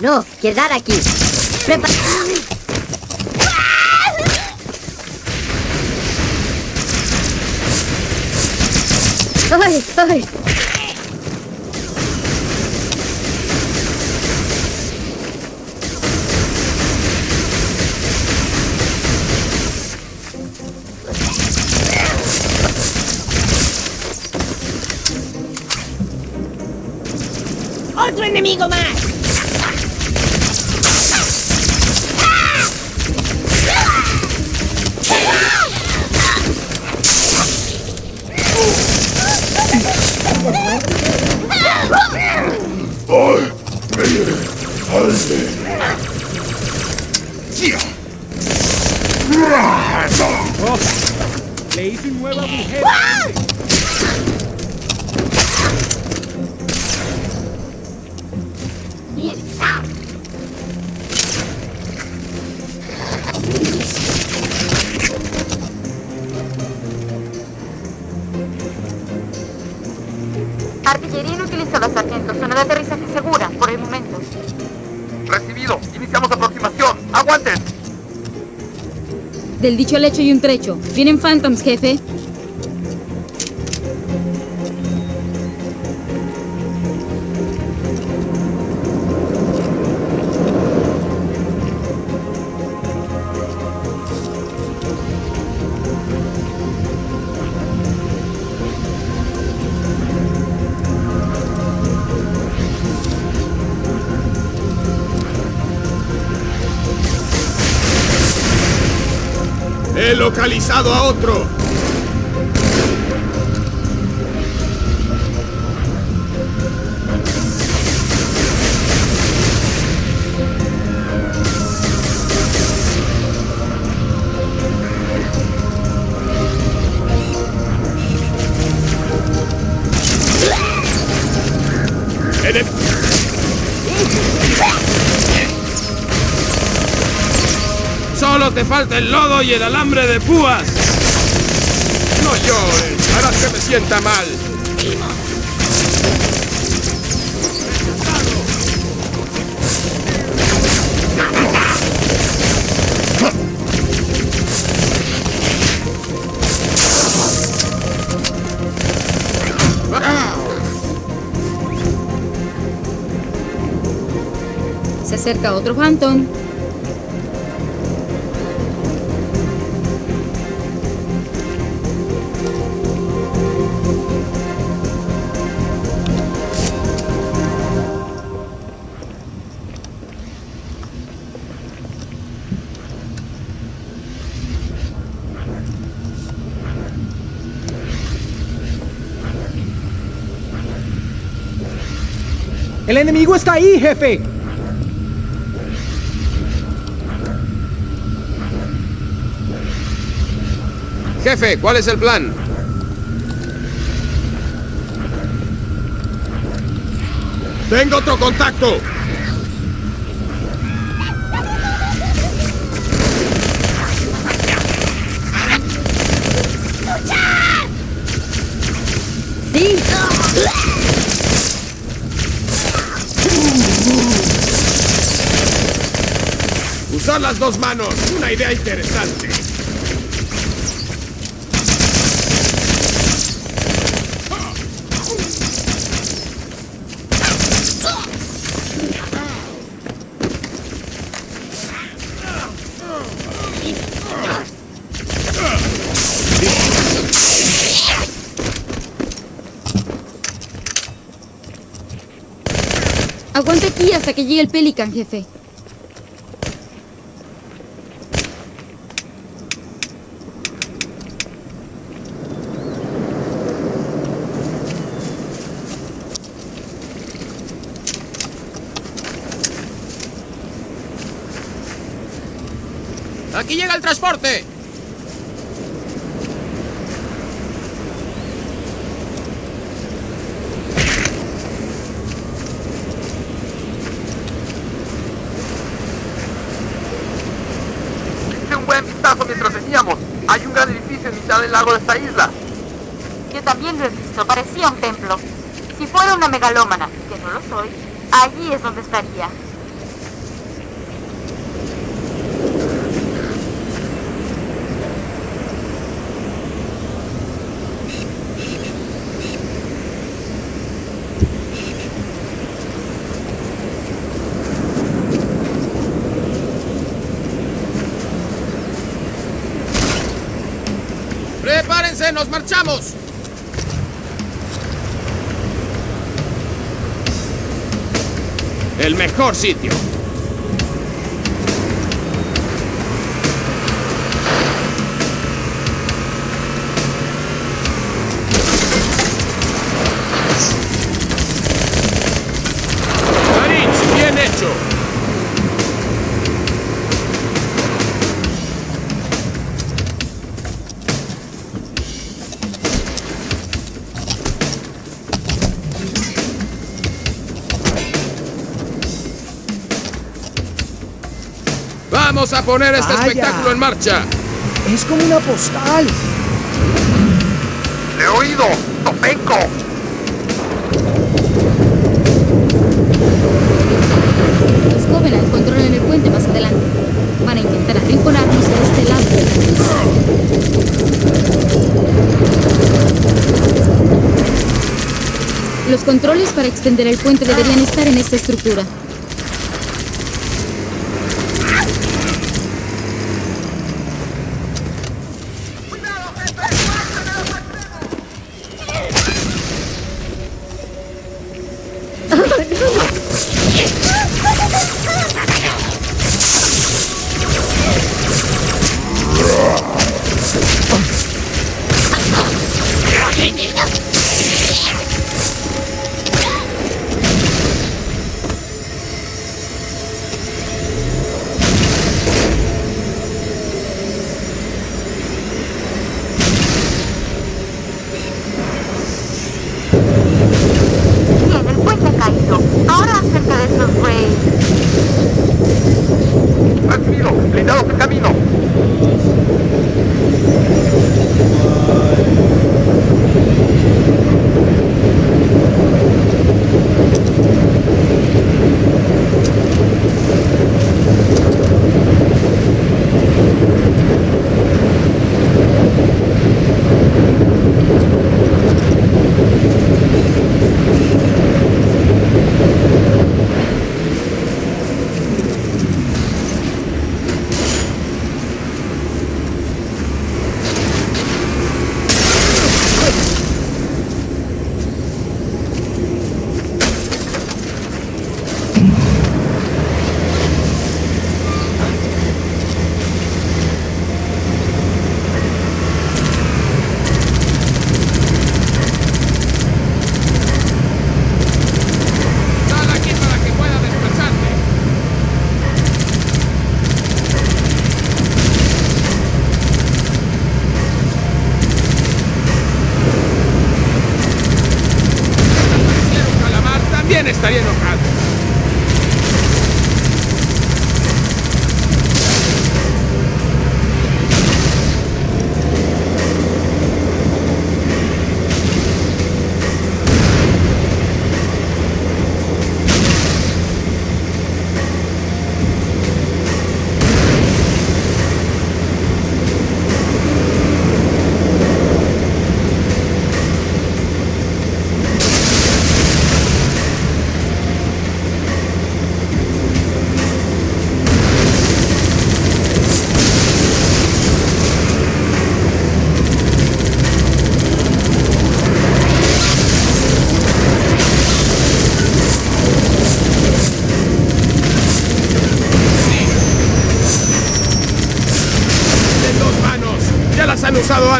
No, quedar aquí. ¡Ay, ay! ¡Otro enemigo más! Hecho y un trecho. Vienen Phantoms, jefe. Localizado a otro. El lodo y el alambre de púas. No llores, harás que me sienta mal. Se acerca otro Phantom. Enemigo está ahí, jefe. Jefe, ¿cuál es el plan? Tengo otro contacto. Usar las dos manos. Una idea interesante. Aguanta aquí hasta que llegue el Pelican, jefe. ¡Aquí llega el transporte! Hice un buen vistazo mientras veníamos. Hay un gran edificio en mitad del lago de esta isla. Yo también lo he visto, parecía un templo. Si fuera una megalómana, que no lo soy, allí es donde estaría. ¡Nos marchamos! El mejor sitio. Vamos a poner este Vaya. espectáculo en marcha. Es como una postal. ¡Le he oído! ¡Topenco! Los Covenant controlan el puente más adelante. Van a intentar arrinconarnos a este lado. Los controles para extender el puente deberían estar en esta estructura.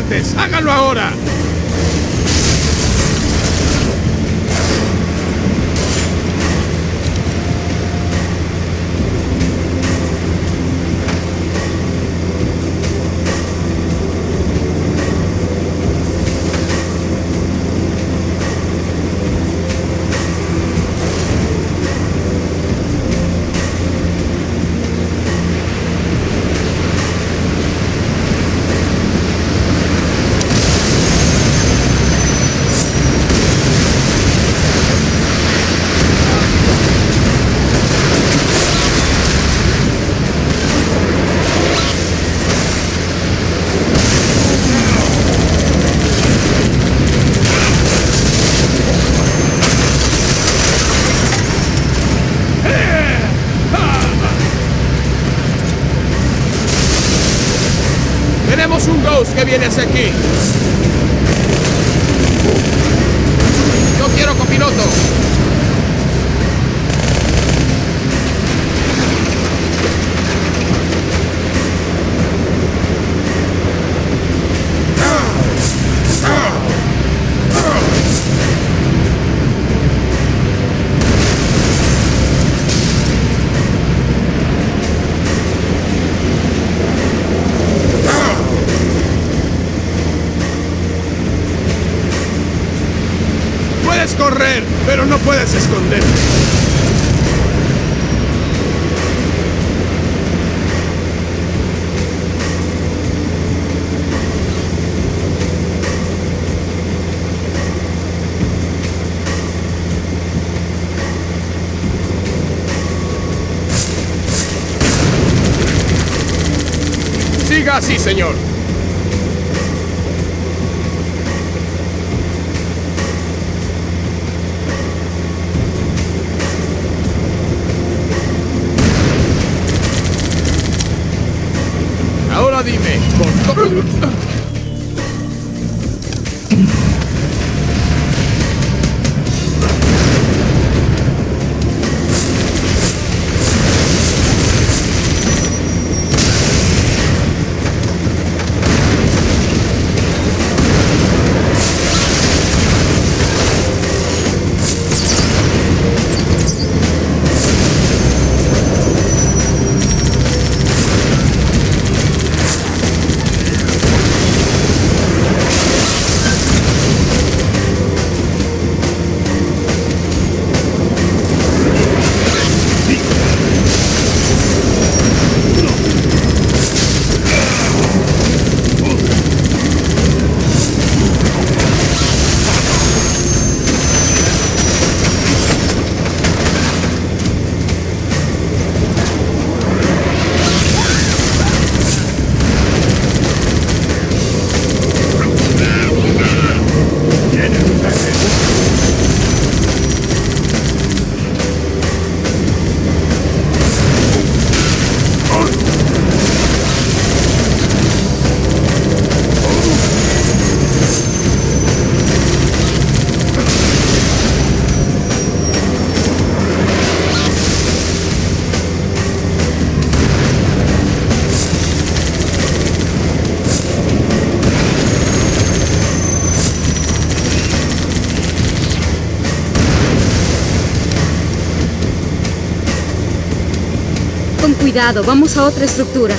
Antes. Háganlo ahora. Tenemos un Ghost que viene hacia aquí. piloto! Puedes correr, pero no puedes esconderte. Siga así, señor. Vamos a otra estructura.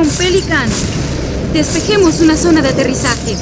Un Pelican. Despejemos una zona de aterrizaje.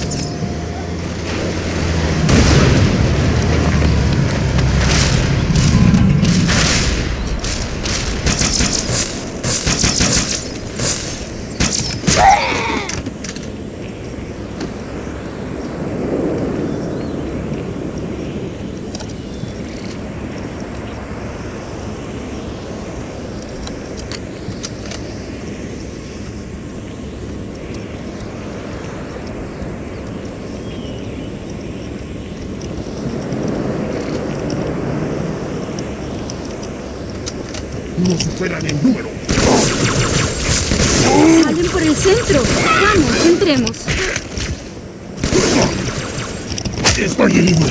No superan en número. Salen por el centro. Vamos, entremos. Estoy herido.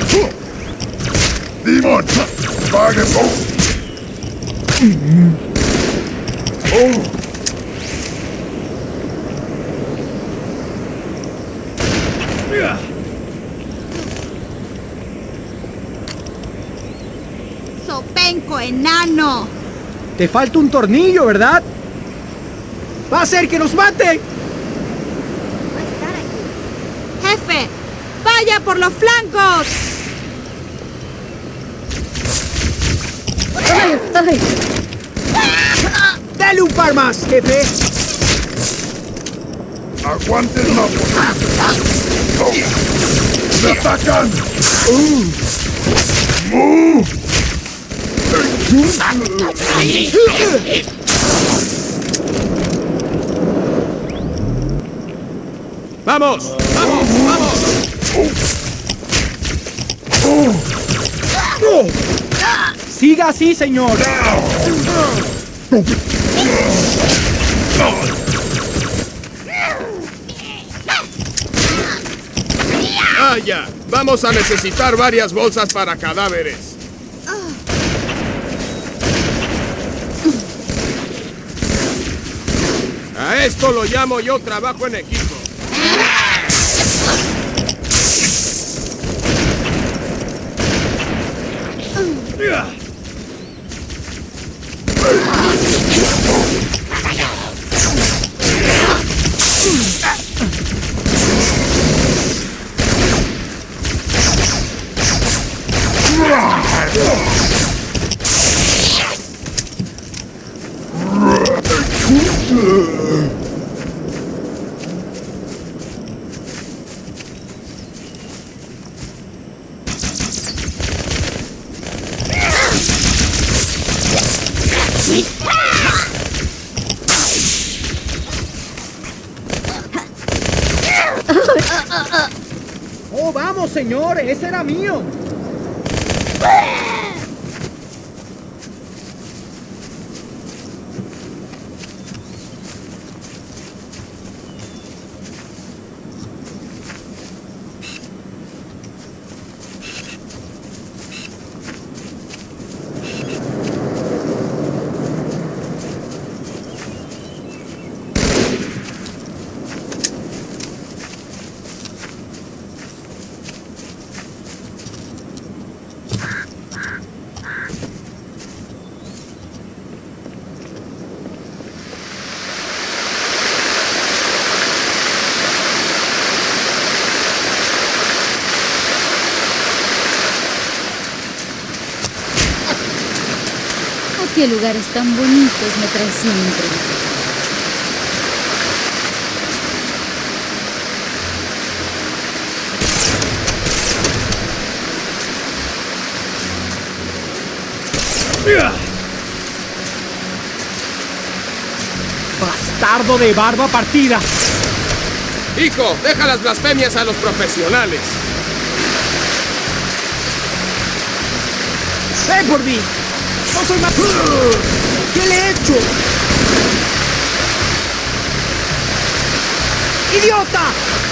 Demon, pague Oh. Sopenco, enano. Te falta un tornillo, ¿verdad? ¡Va a ser que nos mate! Va a estar aquí. Jefe, vaya por los flancos. ¡Ay, ay! ¡Dale un par más, jefe! ¡Aguanten la ¡Me atacan! ¡Vamos! ¡Vamos! ¡Vamos! Siga así, señor. ¡Vaya! Vamos a necesitar varias bolsas para cadáveres. A esto lo llamo yo trabajo en equipo. ¡Oh, vamos, señor! ¡Ese era mío! ¿A qué lugares tan bonitos me trae siempre? ¡Bastardo de barba partida! Hijo, deja las blasfemias a los profesionales. ¡Ven por mí! ¡No soy más... ¿Qué le he hecho? ¡Idiota!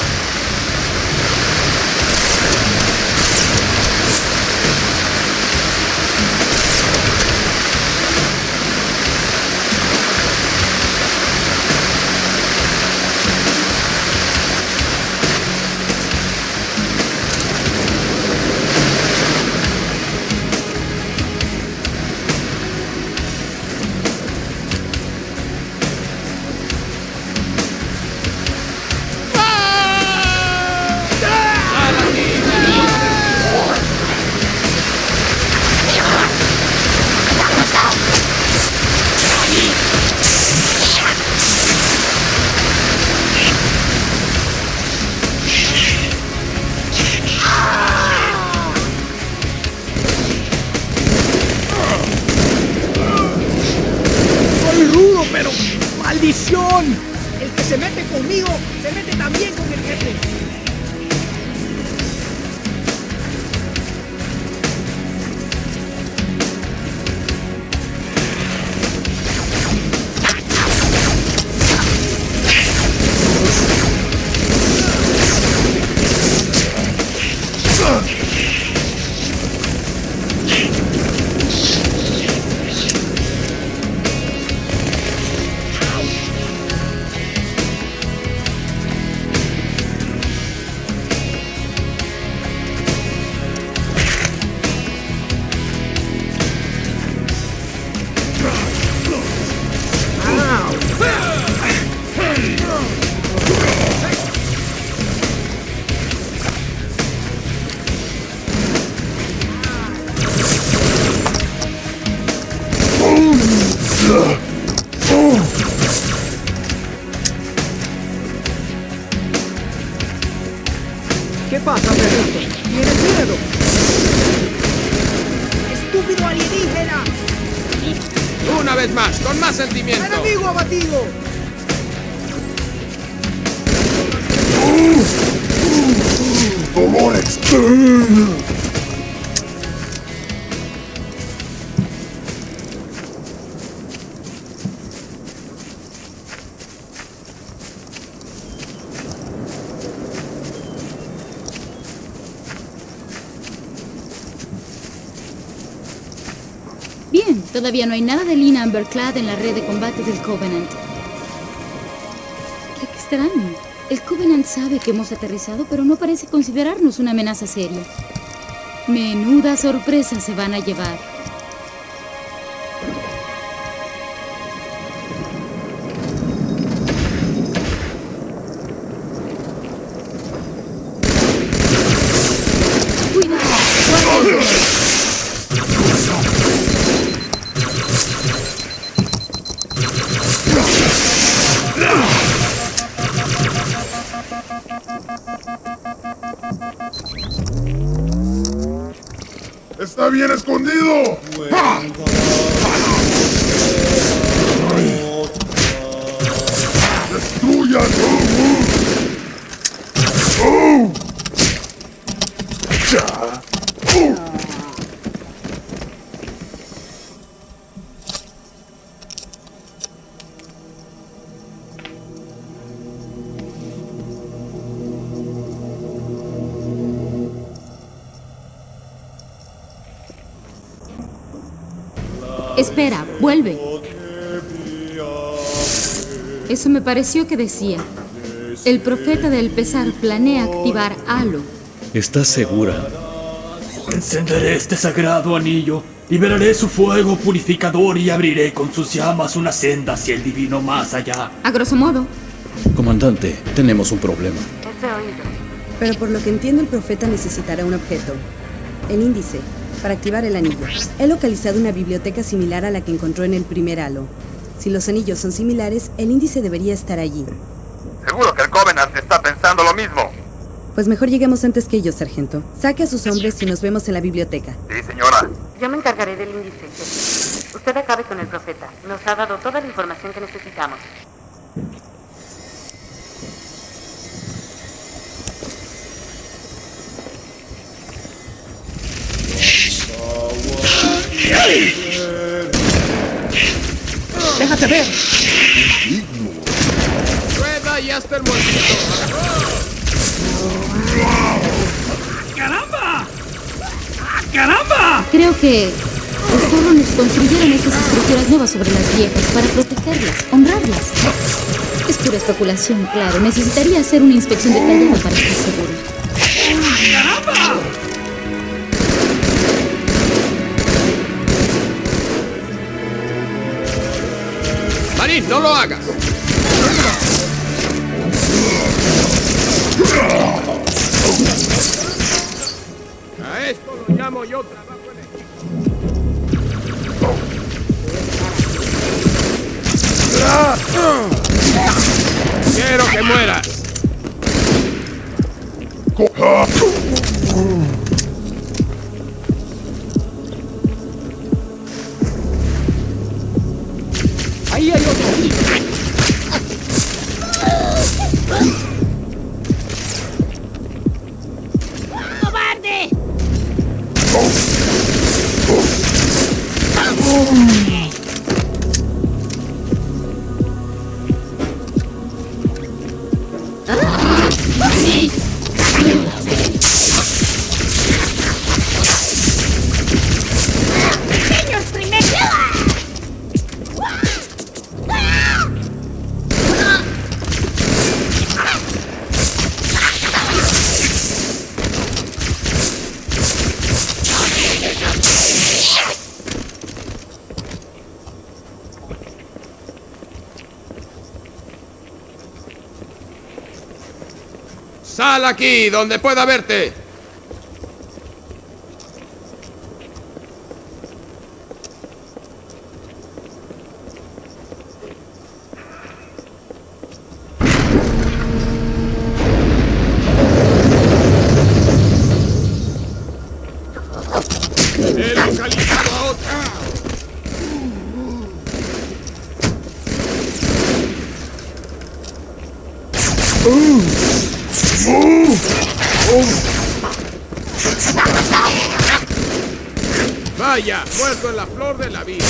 Todavía no hay nada de Lina Amberclad en la red de combate del Covenant. Qué extraño. El Covenant sabe que hemos aterrizado, pero no parece considerarnos una amenaza seria. Menuda sorpresa se van a llevar. ¡Está bien escondido! Vuelve. Eso me pareció que decía. El profeta del pesar planea activar Halo. ¿Estás segura? Encenderé este sagrado anillo, liberaré su fuego purificador y abriré con sus llamas una senda hacia el divino más allá. A grosso modo, Comandante, tenemos un problema. Pero por lo que entiendo el profeta necesitará un objeto. El índice, para activar el anillo. He localizado una biblioteca similar a la que encontró en el primer halo. Si los anillos son similares, el índice debería estar allí. Seguro que el Covenant está pensando lo mismo. Pues mejor lleguemos antes que ellos, sargento. Saque a sus hombres y nos vemos en la biblioteca. Sí, señora. Yo me encargaré del índice. jefe. Usted acabe con el profeta. Nos ha dado toda la información que necesitamos. ¡Déjate ver! Rueda y hasta el muertito. ¡Caramba! ¡Ah, ¡Caramba! creo que los Torrones construyeron estas estructuras nuevas sobre las viejas para protegerlas, honrarlas. Es pura especulación, claro. Necesitaría hacer una inspección detallada para estar seguro. No lo hagas. A esto lo llamo yo trabajo en equipo. Quiero que mueras. Sal aquí, donde pueda verte. Vaya, muerto en la flor de la vida.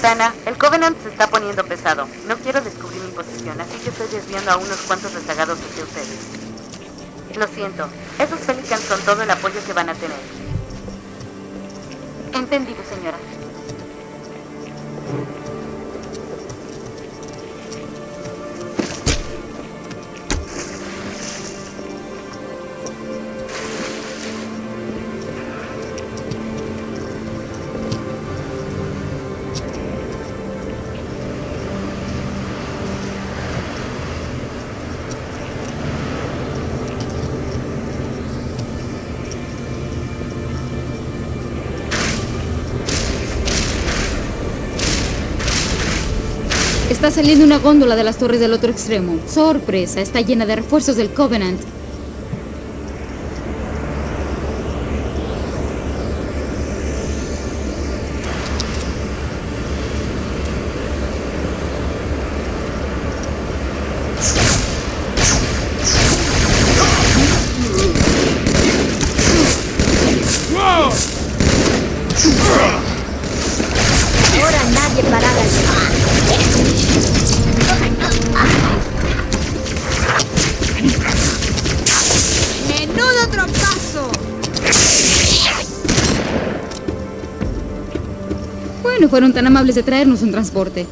Cortana, el Covenant se está poniendo pesado. No quiero descubrir mi posición, así que estoy desviando a unos cuantos rezagados hacia ustedes. Lo siento, esos Pelicans son todo el apoyo que van a tener. Entendido, señora. Está saliendo una góndola de las torres del otro extremo. Sorpresa, está llena de refuerzos del Covenant. Fueron tan amables de traernos un transporte.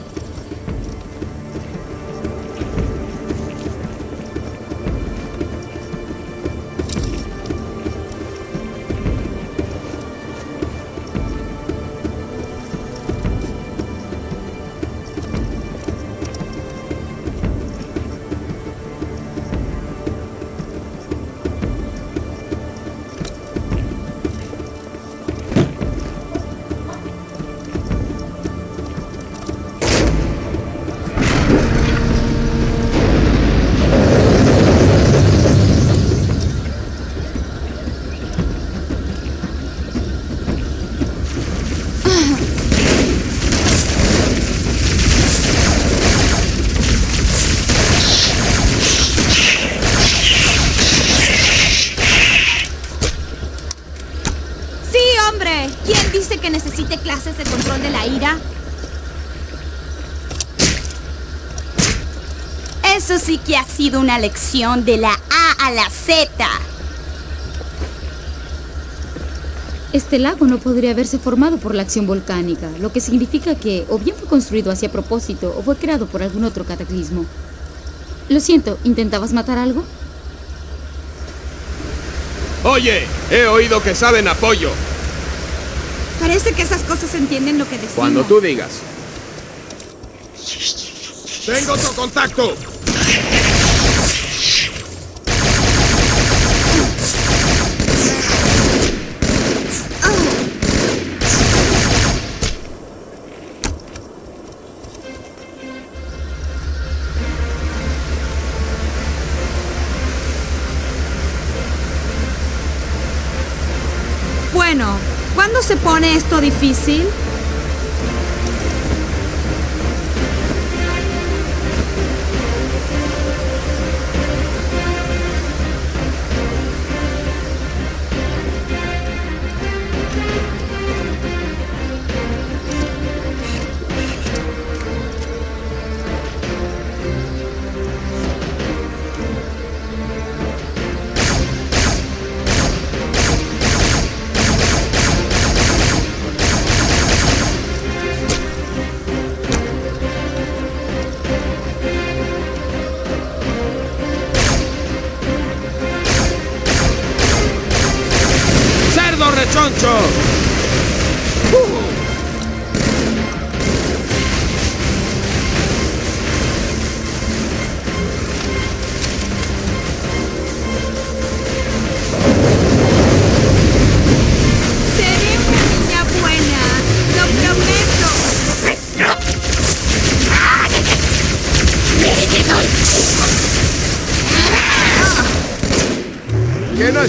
Sido una lección de la A a la Z. Este lago no podría haberse formado por la acción volcánica, lo que significa que o bien fue construido así a propósito o fue creado por algún otro cataclismo. Lo siento, ¿intentabas matar algo? Oye, he oído que saben apoyo. Parece que esas cosas entienden lo que decimos. Cuando tú digas. Tengo otro contacto. Bueno, ¿cuándo se pone esto difícil?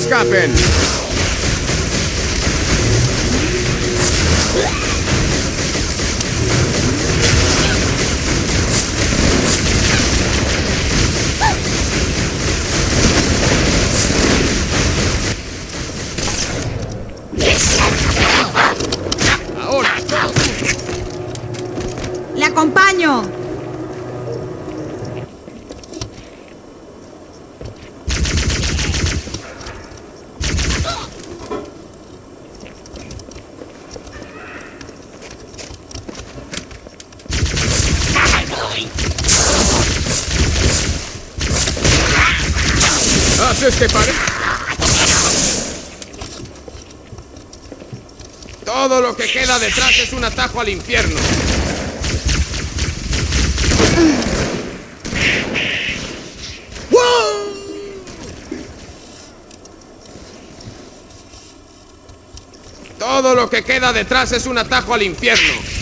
No escapen! ¡Ahora! ¡Le acompaño! ¿Haces que? Todo lo que queda detrás es un atajo al infierno. Todo lo que queda detrás es un atajo al infierno.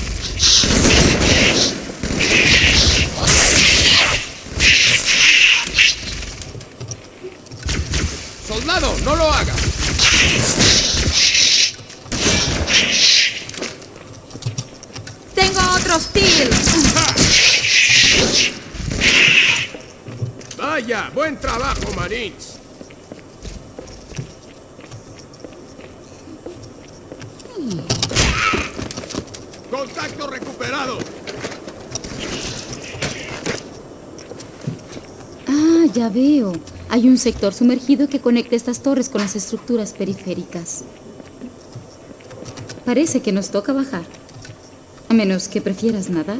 Veo. Hay un sector sumergido que conecta estas torres con las estructuras periféricas. Parece que nos toca bajar. A menos que prefieras nadar.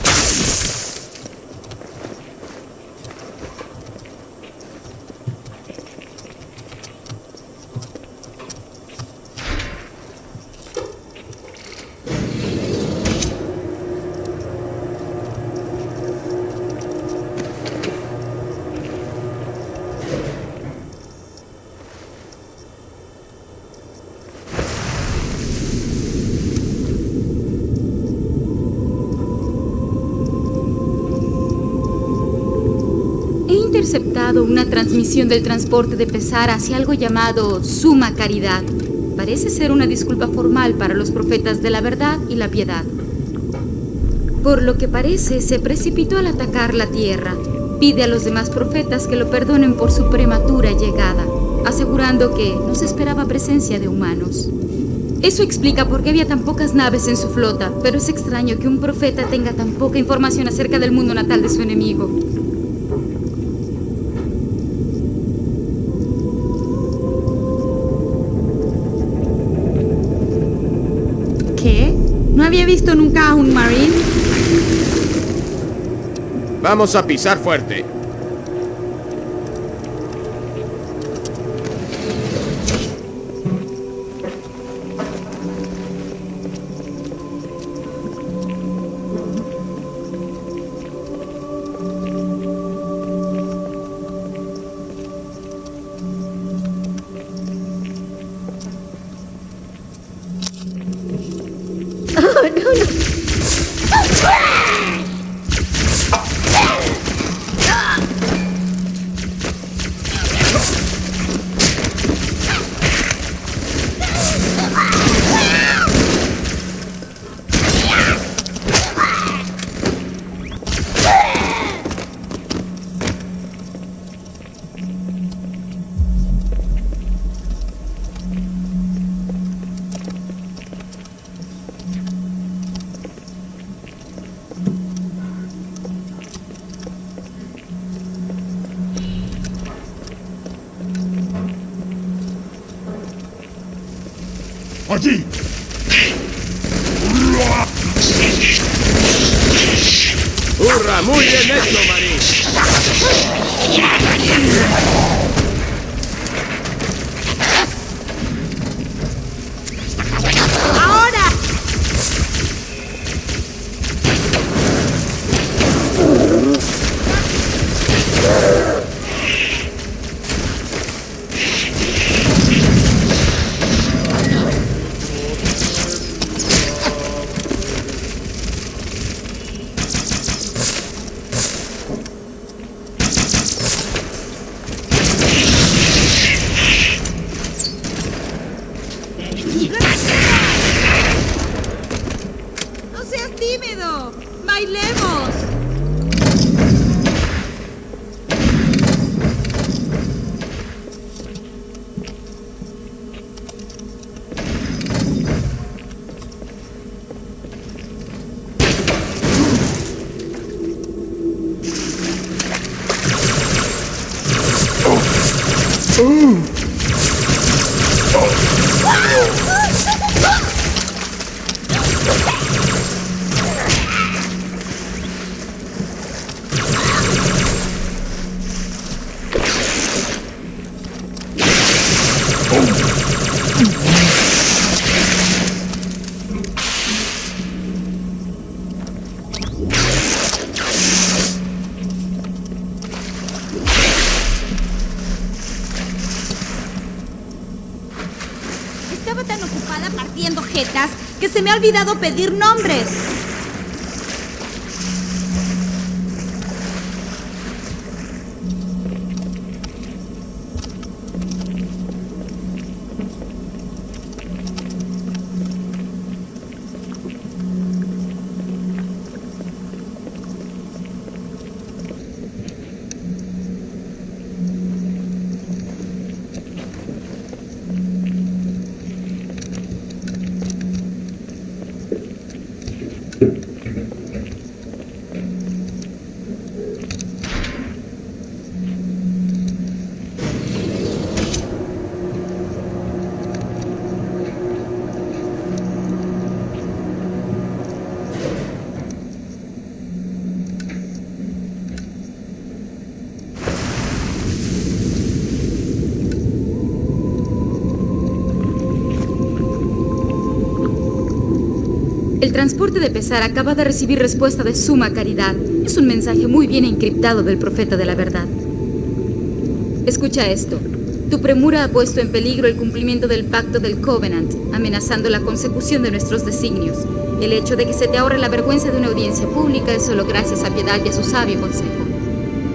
He interceptado una transmisión del transporte de pesar hacia algo llamado Suma Caridad. Parece ser una disculpa formal para los profetas de la verdad y la piedad. Por lo que parece, se precipitó al atacar la tierra. Pide a los demás profetas que lo perdonen por su prematura llegada, asegurando que no se esperaba presencia de humanos. Eso explica por qué había tan pocas naves en su flota, pero es extraño que un profeta tenga tan poca información acerca del mundo natal de su enemigo. Vamos a pisar fuerte. Oh, no, no. Hum. Olvidado pedir nombres. El transporte de pesar acaba de recibir respuesta de suma caridad. Es un mensaje muy bien encriptado del profeta de la verdad. Escucha esto. Tu premura ha puesto en peligro el cumplimiento del pacto del Covenant, amenazando la consecución de nuestros designios. El hecho de que se te ahorre la vergüenza de una audiencia pública es solo gracias a piedad y a su sabio consejo.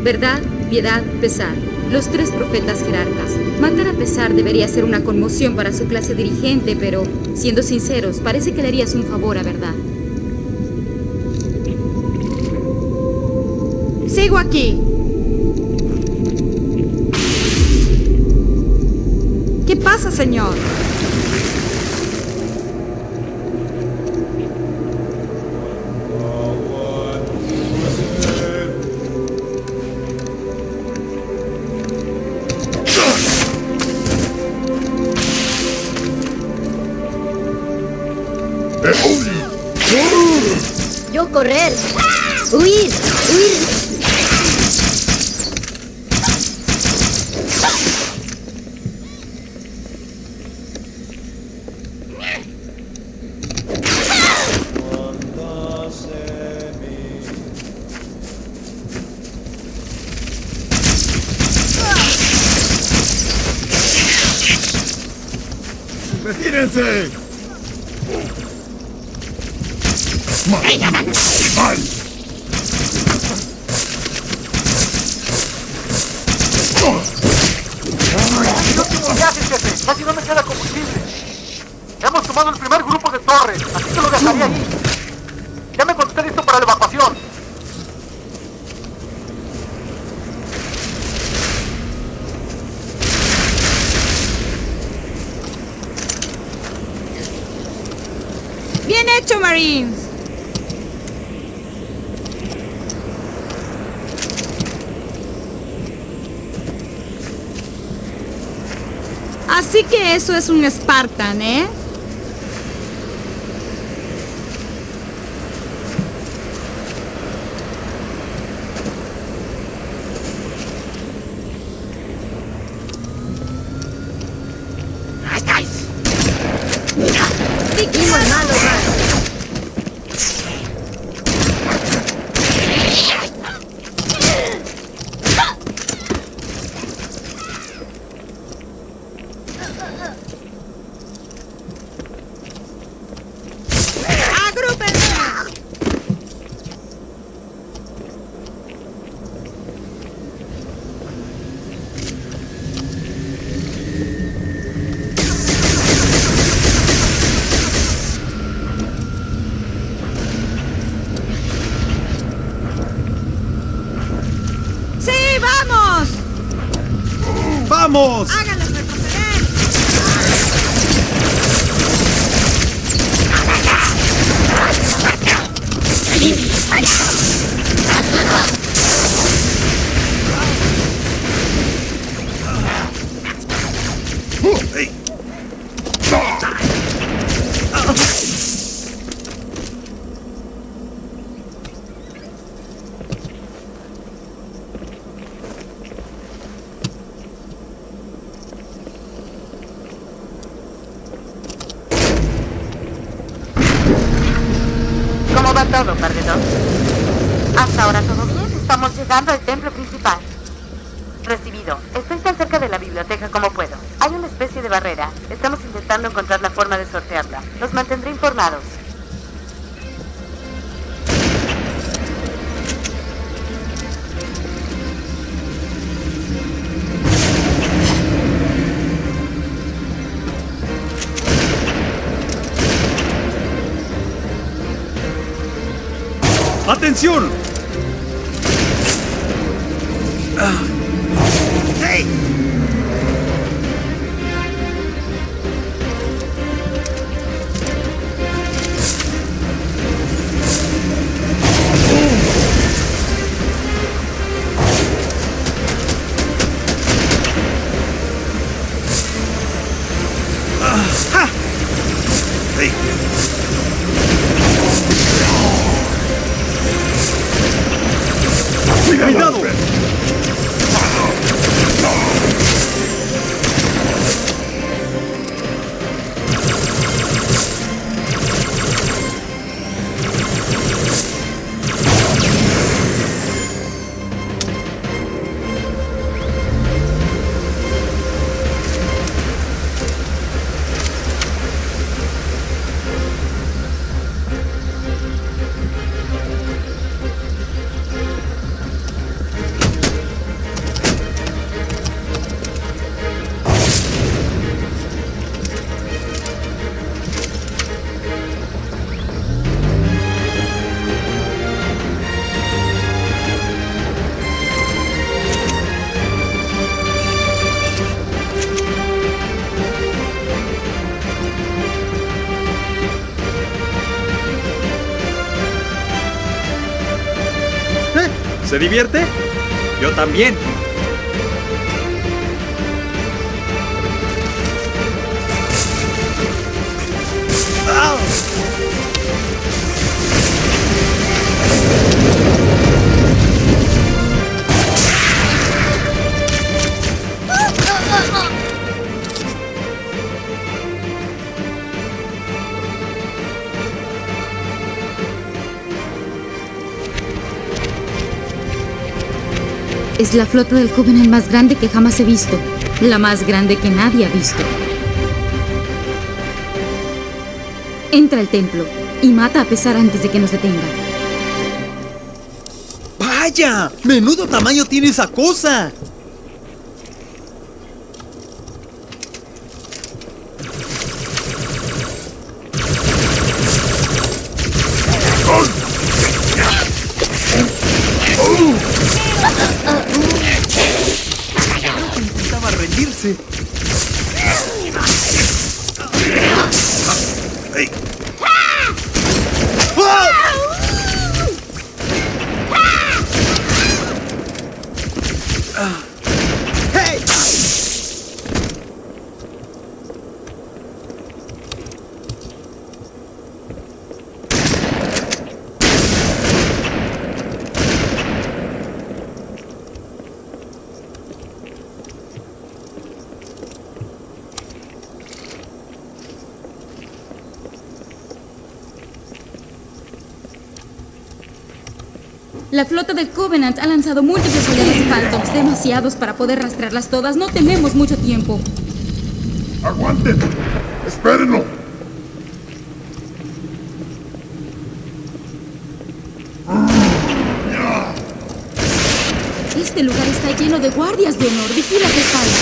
Verdad, piedad, pesar. Los tres profetas jerarcas. Matar a pesar debería ser una conmoción para su clase dirigente, pero, siendo sinceros, parece que le harías un favor a verdad. Sigo aquí. ¿Qué pasa, señor? Así que eso es un Spartan, ¿eh? Hasta ahora todo bien. Estamos llegando al templo principal. Recibido. Estoy tan cerca de la biblioteca como puedo. Hay una especie de barrera. Estamos intentando encontrar la forma de sortearla. Los mantendré informados. ¡Atención! ¿Se divierte? Yo también. Es la flota del Covenant más grande que jamás he visto. La más grande que nadie ha visto. Entra al templo y mata a pesar antes de que nos detenga. ¡Vaya! ¡Menudo tamaño tiene esa cosa! La flota del Covenant ha lanzado múltiples oleadas de Phantoms, demasiados para poder rastrearlas todas. No tenemos mucho tiempo. ¡Aguanten! ¡Espérenlo! Este lugar está lleno de guardias de honor. Vigila tu espalda.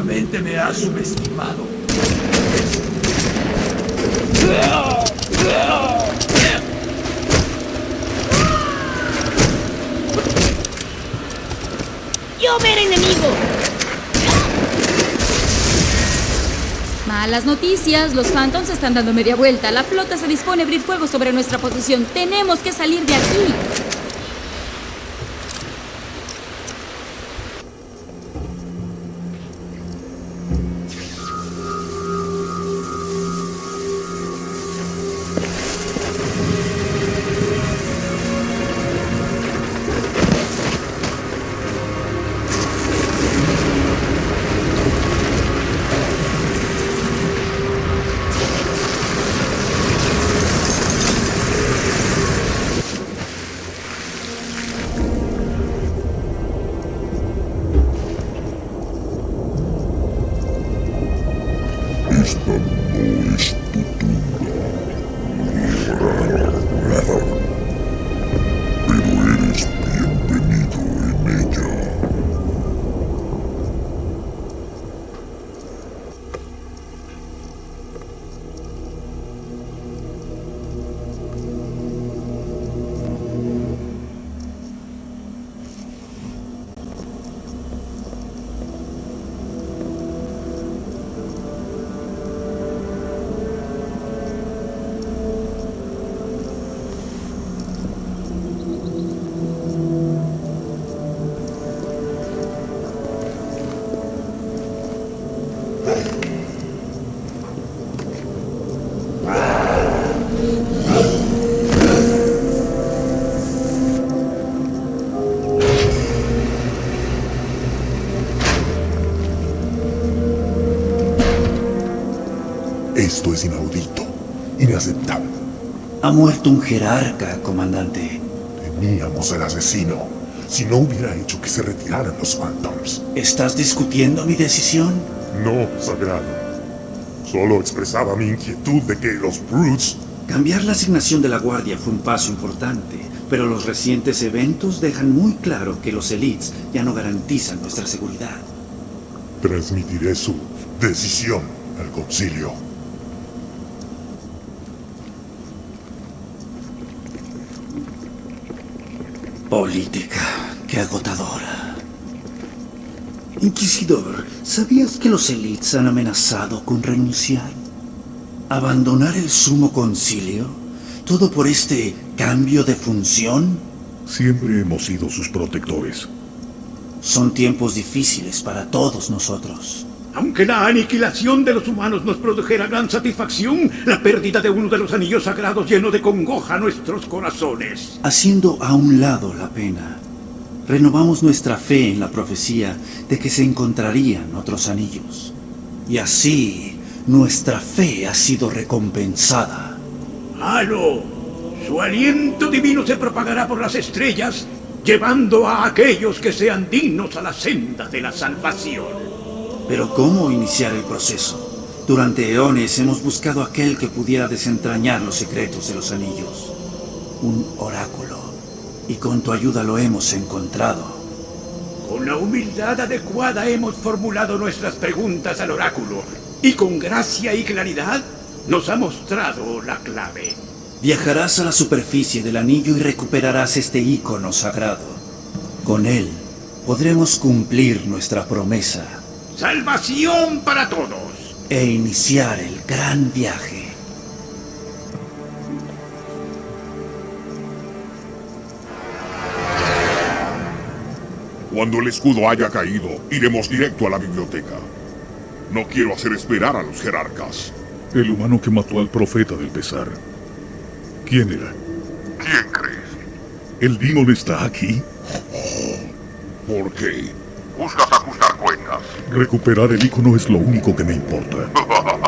Seguramente me ha subestimado. ¡Yo ver enemigo! Malas noticias, los Phantoms están dando media vuelta. La flota se dispone a abrir fuego sobre nuestra posición. Tenemos que salir de aquí. Esto es inaudito, inaceptable. Ha muerto un jerarca, comandante. Teníamos al asesino. Si no hubiera hecho que se retiraran los Phantoms. ¿Estás discutiendo mi decisión? No, sagrado. Solo expresaba mi inquietud de que los Brutes... Cambiar la asignación de la guardia fue un paso importante, pero los recientes eventos dejan muy claro que los elites ya no garantizan nuestra seguridad. Transmitiré su decisión al concilio. Política, qué agotadora. Inquisidor, ¿sabías que los elites han amenazado con renunciar? ¿Abandonar el sumo concilio? ¿Todo por este cambio de función? Siempre hemos sido sus protectores. Son tiempos difíciles para todos nosotros. Aunque la aniquilación de los humanos nos produjera gran satisfacción, la pérdida de uno de los anillos sagrados llenó de congoja nuestros corazones. Haciendo a un lado la pena, renovamos nuestra fe en la profecía de que se encontrarían otros anillos. Y así, nuestra fe ha sido recompensada. ¡Halo! Su aliento divino se propagará por las estrellas, llevando a aquellos que sean dignos a la senda de la salvación. Pero ¿cómo iniciar el proceso? Durante eones hemos buscado aquel que pudiera desentrañar los secretos de los anillos. Un oráculo. Y con tu ayuda lo hemos encontrado. Con la humildad adecuada hemos formulado nuestras preguntas al oráculo. Y con gracia y claridad nos ha mostrado la clave. Viajarás a la superficie del anillo y recuperarás este ícono sagrado. Con él podremos cumplir nuestra promesa salvación para todos. E iniciar el gran viaje. Cuando el escudo haya caído, iremos directo a la biblioteca. No quiero hacer esperar a los jerarcas. El humano que mató al profeta del pesar. ¿Quién era? ¿Quién crees? ¿El Demon está aquí? ¿Por qué? Buscas ajustar cuentas. Recuperar el icono es lo único que me importa.